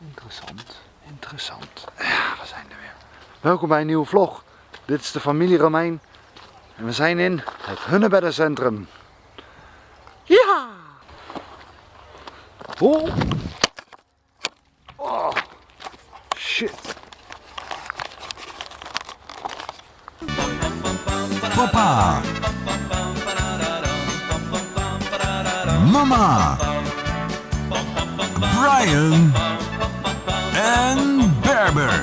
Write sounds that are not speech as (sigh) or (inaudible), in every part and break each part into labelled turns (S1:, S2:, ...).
S1: Interessant, interessant. Ja, we zijn er weer. Welkom bij een nieuwe vlog. Dit is de familie Romein. En we zijn in het Hunnebeddencentrum. Ja! Oh! Oh! Shit!
S2: Papa. Mama. Brian. En Berber.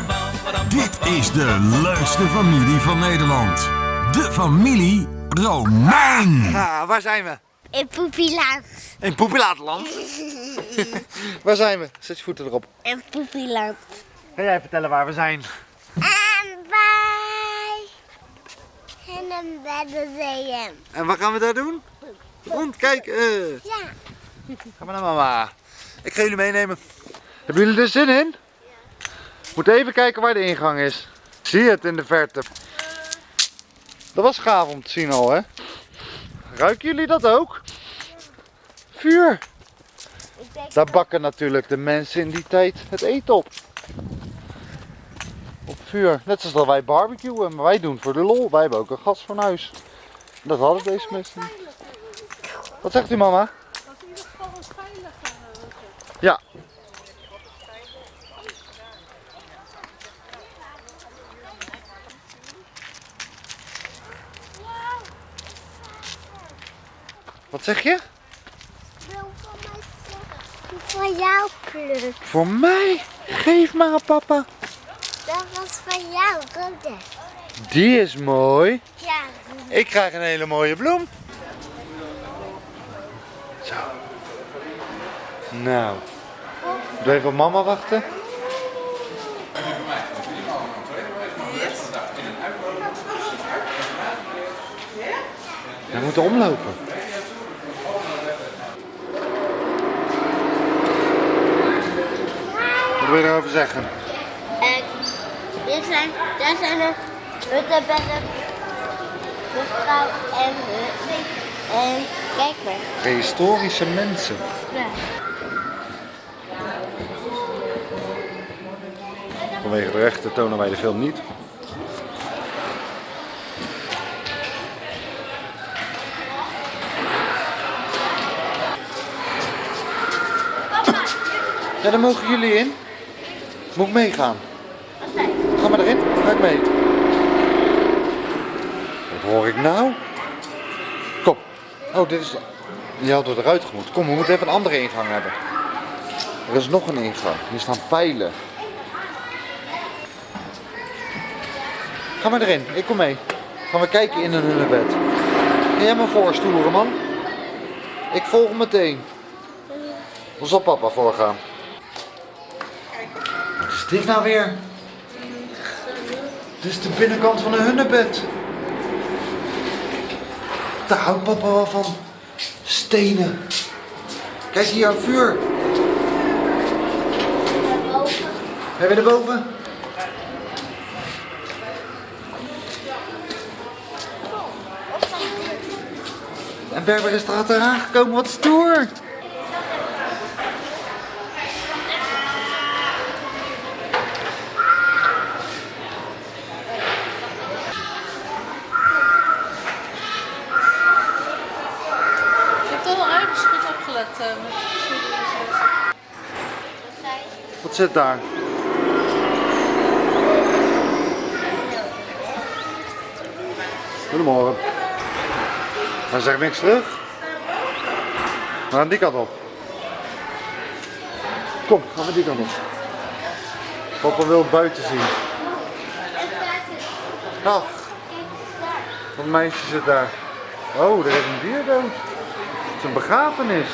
S2: Dit is de leukste familie van Nederland. De familie Romein.
S1: Ah, waar zijn we?
S3: In Poepieland.
S1: In Poepilatenland. (laughs) waar zijn we? Zet je voeten erop.
S3: In Poepieland.
S1: Ga jij vertellen waar we zijn?
S3: En bij in een beddenzeeën.
S1: En wat gaan we daar doen? Rondkijken.
S3: Ja.
S1: Ga maar naar mama. Ik ga jullie meenemen. Hebben jullie er zin in? Moet even kijken waar de ingang is. Zie je het in de verte? Dat was gaaf om te zien al, hè? Ruiken jullie dat ook? Vuur. Daar bakken natuurlijk de mensen in die tijd het eten op. Op vuur. Net zoals dat wij barbecuen, maar wij doen voor de lol. Wij hebben ook een gasfornuis. Dat hadden deze mensen niet. Wat zegt u mama? Ja. Wat zeg je?
S3: wil van mij zeggen. Van jou kleur.
S1: Voor mij? Geef maar papa.
S3: Dat was van jou, rode.
S1: Die is mooi.
S3: Ja.
S1: Ik krijg een hele mooie bloem. Zo. Nou. Doe even op mama wachten. We moeten omlopen. Wat wil je erover zeggen?
S3: En dit zijn, daar zijn de huttenbedden. Mevrouw en. En kijk maar.
S1: Prehistorische mensen.
S3: Ja.
S1: Vanwege de rechten tonen wij de film niet. Ja, daar mogen jullie in. Moet ik meegaan? Ga maar erin, ga ik mee. Wat hoor ik nou? Kom. Oh, dit is... Je had er eruit gemoet. Kom, we moeten even een andere ingang hebben. Er is nog een ingang. Hier staan pijlen. Ga maar erin, ik kom mee. Gaan we kijken in een hunnebed. Ga jij maar voorstoeren, man. Ik volg meteen. Hoe zal papa voorgaan? Is dit nou weer? Dit is de binnenkant van een hunnebed. Daar houdt papa wel van. Stenen. Kijk hier, een vuur. Heb je erboven? En Berber is er achteraan gekomen, wat stoer!
S4: Ik heb toch wel aardig goed opgelet eh, geschiedenis.
S1: Wat zit daar? Goedemorgen. Hij zegt niks terug. We gaan die kant op. Kom, gaan we die kant op. Papa wil buiten zien. Ach, dat meisje zit daar. Oh, er is een dier dood. Het is een begrafenis.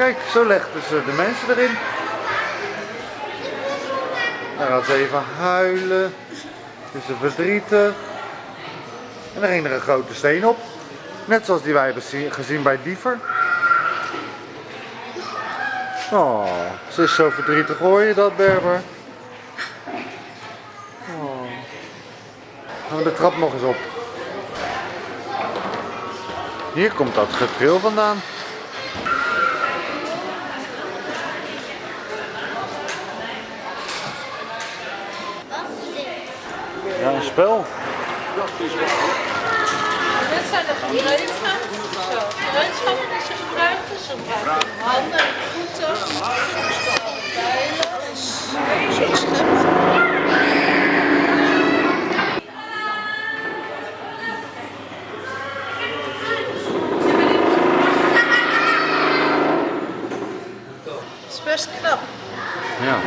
S1: Kijk, zo legden ze de mensen erin. Dan gaat ze even huilen. Is ze verdrietig. En dan ging er een grote steen op. Net zoals die wij hebben zie- gezien bij Diever. Oh, ze is zo verdrietig, hoor je dat, Berber? Oh. Gaan we de trap nog eens op. Hier komt dat getril vandaan. Spel.
S4: Dit zijn de gereedschappen. Zo, gereedschappen die ze gebruiken. Ze gebruiken handen en voeten. Bijlen. Zo scheppen. Het is best knap.
S1: Ja.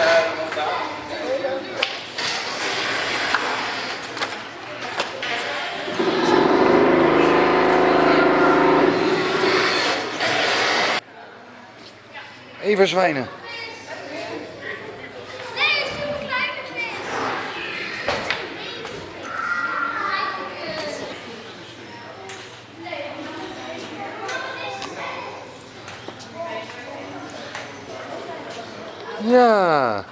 S4: Ehm,
S1: Even zwijnen. Ja.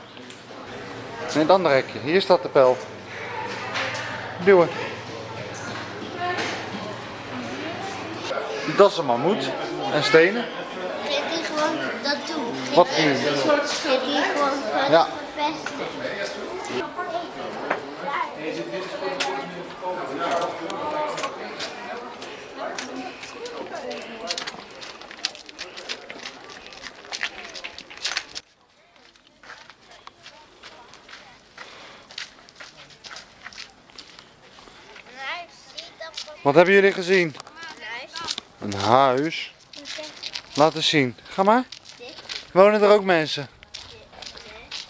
S1: Nee, het andere hekje. Hier staat de pijl. Duwen. Dat is een mammoet. En stenen.
S3: Geef die gewoon dat doen. Geef
S1: Wat nu?
S3: Geef die gewoon wat
S1: Ja.
S3: verpesten.
S1: Wat hebben jullie gezien? Een huis. Laat eens zien. Ga maar. Wonen er ook mensen?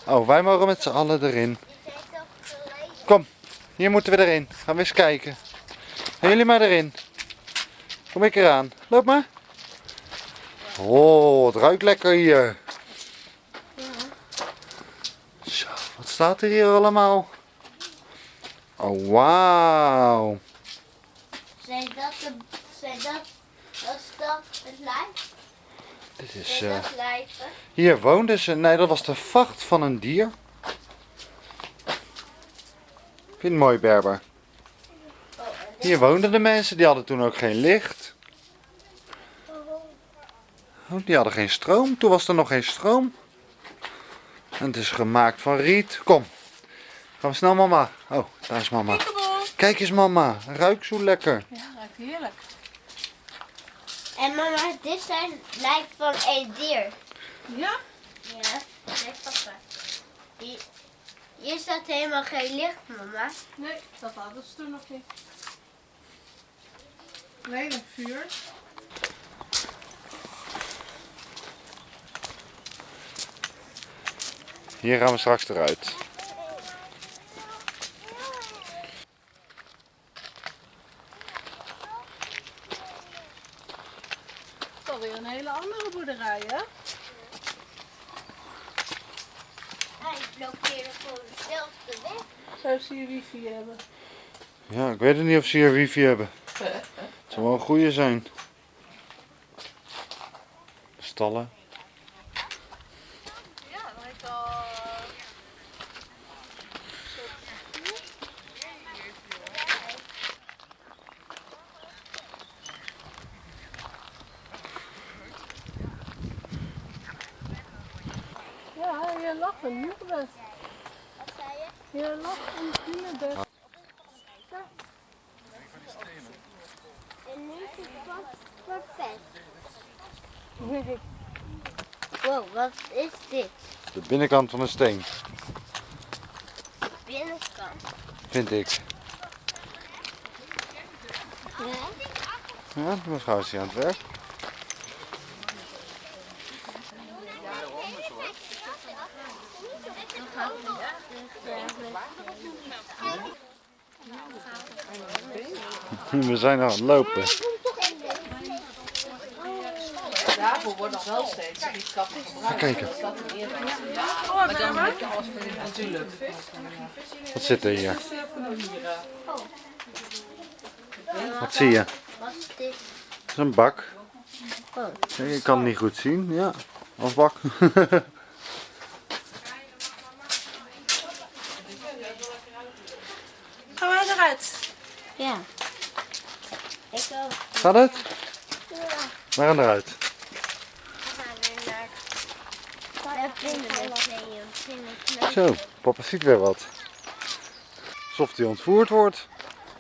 S1: Oh, wij mogen met z'n allen erin. Kom, hier moeten we erin. Gaan we eens kijken. Gaan jullie maar erin. Kom ik eraan. Loop maar. Oh, het ruikt lekker hier. Zo, wat staat er hier allemaal? Oh, wauw.
S3: Zijn dat de... Zijn dat... Is dat het lijf?
S1: Dit is, eh, hier woonden ze. Nee, dat was de vacht van een dier. Ik vind het mooi, Berber. Hier woonden de mensen, die hadden toen ook geen licht. Oh, die hadden geen stroom. Toen was er nog geen stroom. En het is gemaakt van riet. Kom. Gaan we snel, mama. Oh, daar is mama. Kijk eens, mama. Ruikt zo lekker.
S4: Ja, ruikt heerlijk.
S3: En mama, dit zijn lijf van een dier.
S4: Ja?
S3: Ja, nee papa. Hier, hier staat helemaal geen licht, mama.
S4: Nee, dat hadden ze toen nog niet. Alleen een vuur.
S1: Hier gaan we straks eruit.
S4: Alweer een hele andere boerderij, hè?
S3: Hij blokkeerde gewoon dezelfde weg.
S4: Zou ze hier wifi hebben?
S1: Ja, ik weet het niet of ze hier wifi hebben. (laughs) Het zou wel een goede zijn. Stallen.
S4: Hier lag een nieuwbest.
S3: Wat zei je?
S4: Hier lag een nieuwbest.
S3: En nu is het wat verpest.
S4: Nee.
S3: Wow, wat is dit?
S1: De binnenkant van een steen,
S3: Binnenkant.
S1: vind ik.
S3: Ja?
S1: Ja, mijn hier aan het werk. We zijn aan het lopen.
S5: Daarvoor worden wel steeds die kappen gebruikt.
S1: Ga kijken.
S4: Oh.
S5: Natuurlijk.
S1: Wat zit er hier? Wat zie je?
S3: Wat is dit?
S1: Dat is een bak.
S3: Oh.
S1: Nee, Je kan het niet goed zien. Ja, als bak.
S4: Gaan wij eruit?
S3: Ja. Ik.
S1: Gaat het? We gaan eruit.
S3: We gaan weer naar
S1: Zo, papa ziet weer wat. Alsof hij ontvoerd wordt.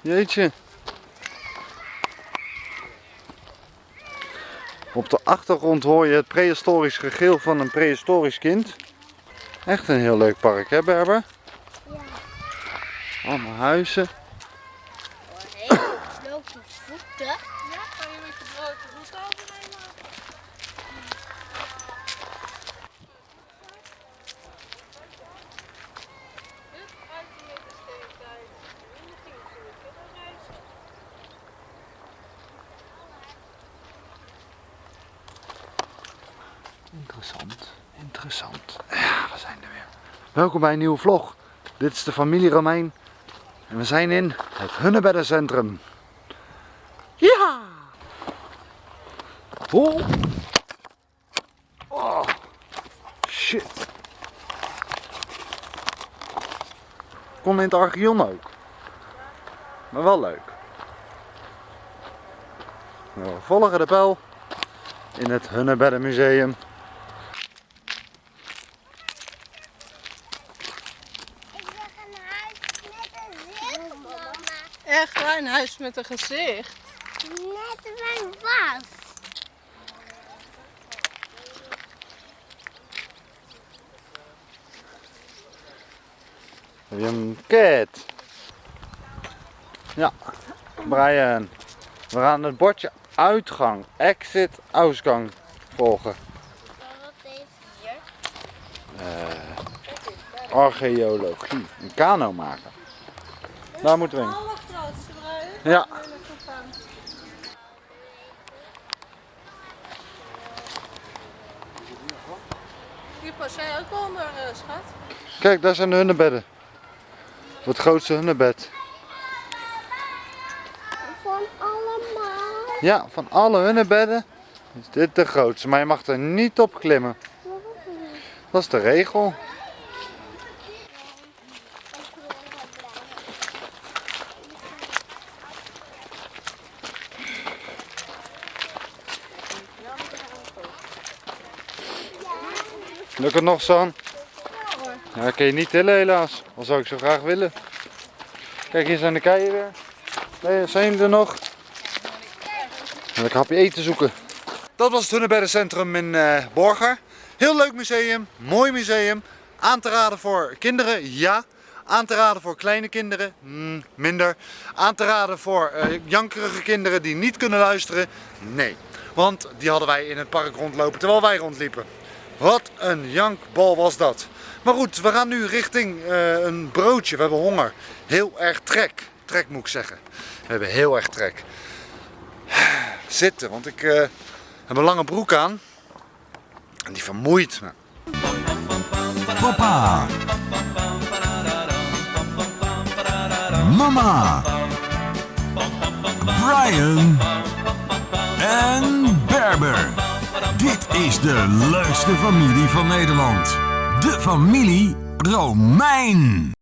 S1: Jeetje. Op de achtergrond hoor je het prehistorisch gegil van een prehistorisch kind. Echt een heel leuk park, hè Berber?
S3: Ja.
S1: Allemaal huizen.
S3: Voeten.
S4: Ja, kan je met je blote voet overnemen? Dit uit de middensteentijd. En dan ging ze weer verder reizen.
S1: Interessant, interessant. Ja, we zijn er weer. Welkom bij een nieuwe vlog. Dit is de familie Romein. En we zijn in het Hunnebeddencentrum. Ja! Oh! Oh! Shit! Kon in het Archeon ook. Maar wel leuk. Nou, we volgen de pijl in het Hunnebeddenmuseum.
S3: Ik wil een huis met een zicht, mama.
S4: Echt waar, een huis met een gezicht.
S3: Net mijn was.
S1: Willem Ket. Ja, Brian. We gaan het bordje uitgang, exit, uitgang volgen.
S3: Wat is hier?
S1: Archeologie, een kano maken. Daar moeten we
S4: bruin.
S1: Ja,
S4: Hier pas jij ook onder, eh, schat.
S1: kijk daar zijn de hunnebedden. Het grootste hunnebed.
S3: Van allemaal.
S1: Ja, van alle hunnebedden is dit de grootste. Maar je mag er niet op klimmen. Dat is de regel. Lukt het nog, San? Ja, kan je niet tillen helaas. Al zou ik zo graag willen. Kijk, hier zijn de keien weer. Nee, zijn er nog? En lekker hapje eten zoeken. Dat was het Hunnebeddencentrum in eh Borger. Heel leuk museum, mooi museum. Aan te raden voor kinderen, ja. Aan te raden voor kleine kinderen, mm, minder. Aan te raden voor eh, jankerige kinderen die niet kunnen luisteren, nee. Want die hadden wij in het park rondlopen terwijl wij rondliepen. Wat een jankbal was dat. Maar goed, we gaan nu richting eh, een broodje. We hebben honger. Heel erg trek. Trek moet ik zeggen. We hebben heel erg trek. Zitten, want ik eh, heb een lange broek aan. En die vermoeit me.
S2: Papa. Mama. Brian. En Berber. Dit is de leukste familie van Nederland. De familie Romein.